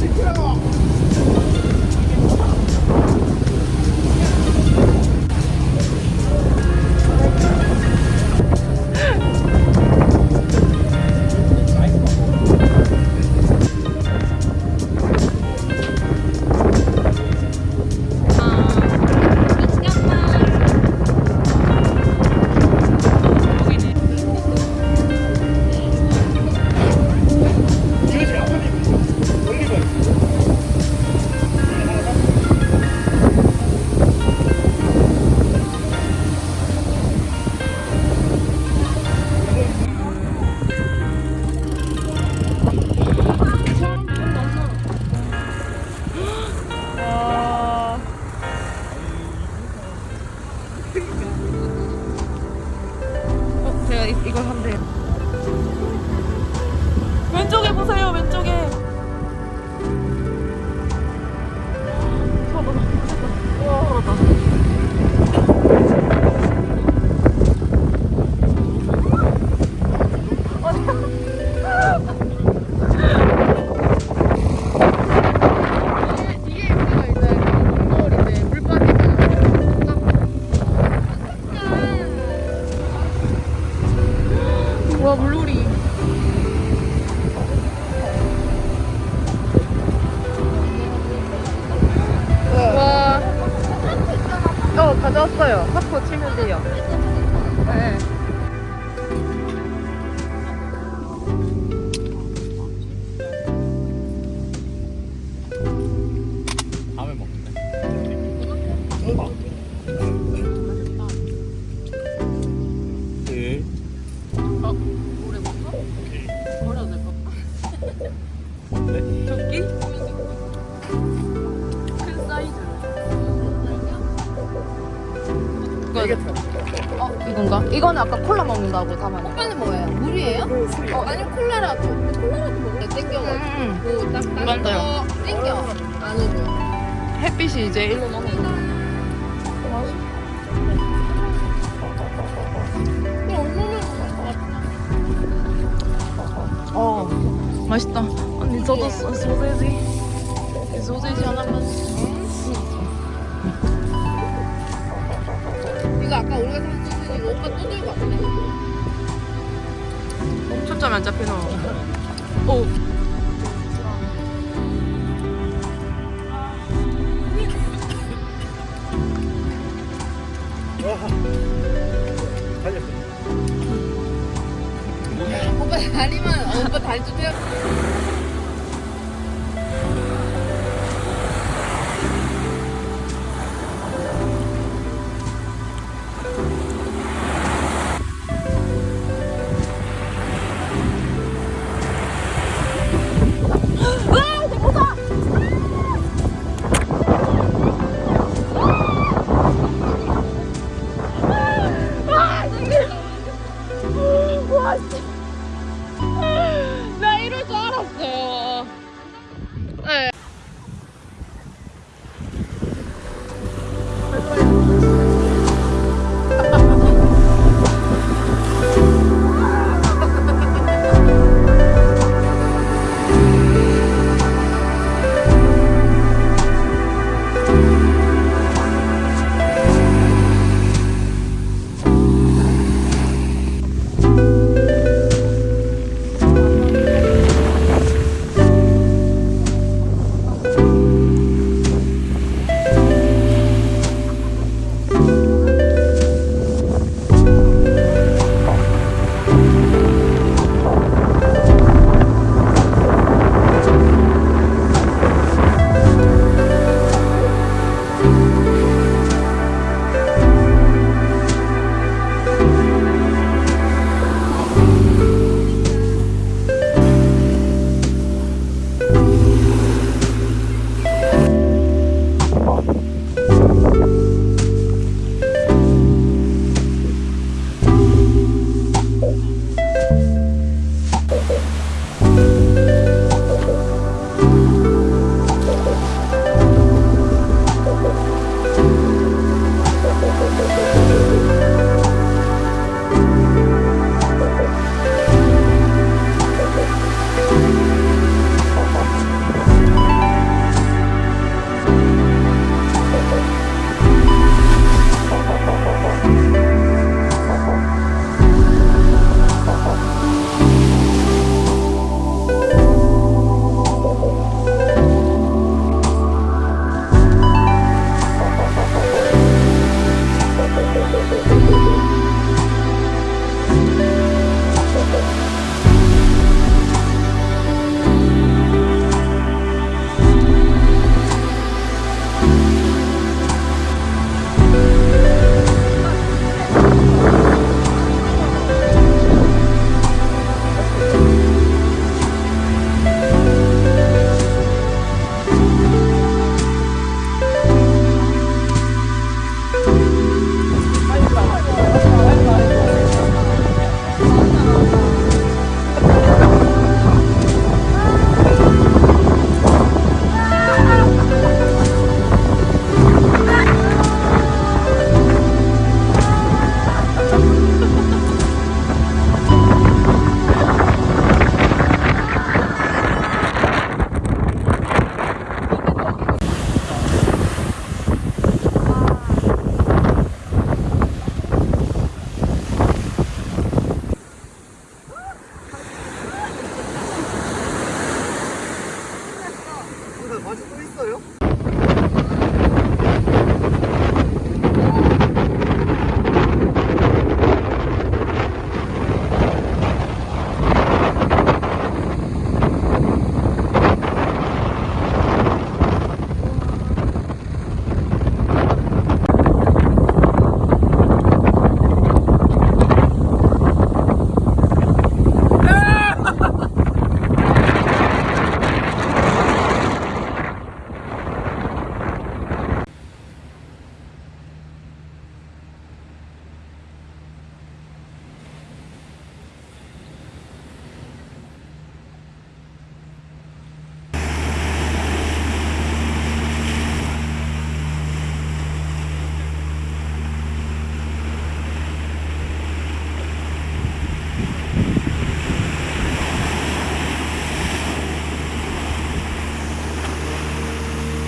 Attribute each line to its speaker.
Speaker 1: Get off! 이, 이걸 하면 와
Speaker 2: 물놀이
Speaker 1: 토끼?
Speaker 2: 큰 사이즈.
Speaker 1: 이거, 어, 이건가? 이거는 아까 콜라 먹는다고 담아내.
Speaker 2: 오빠는 뭐예요? 물이에요? 어, 아니면 콜라라도. 콜라라도 먹어. 땡겨가지고.
Speaker 1: 음,
Speaker 2: 딱
Speaker 1: 이건 더요.
Speaker 2: 어, 땡겨. 안으로.
Speaker 1: 햇빛이 이제 일로 넘어. 어, 맛있다. 언니 저도 소, 소세지. 소세지 하나만.
Speaker 2: 이거 아까 우리가 산 이거 오빠 또 들고 왔네.
Speaker 1: 초점이 안 잡히노. 오.
Speaker 2: 다리만, 어, 오빠 다리 좀 펴.